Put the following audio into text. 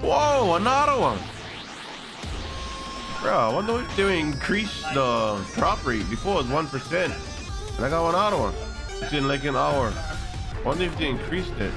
Whoa, another one. Bro, I wonder if they increase the drop rate. Before it was 1%. And I got another one. It's in like an hour. I wonder if they increased it.